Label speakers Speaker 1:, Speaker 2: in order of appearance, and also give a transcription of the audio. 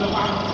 Speaker 1: 这话。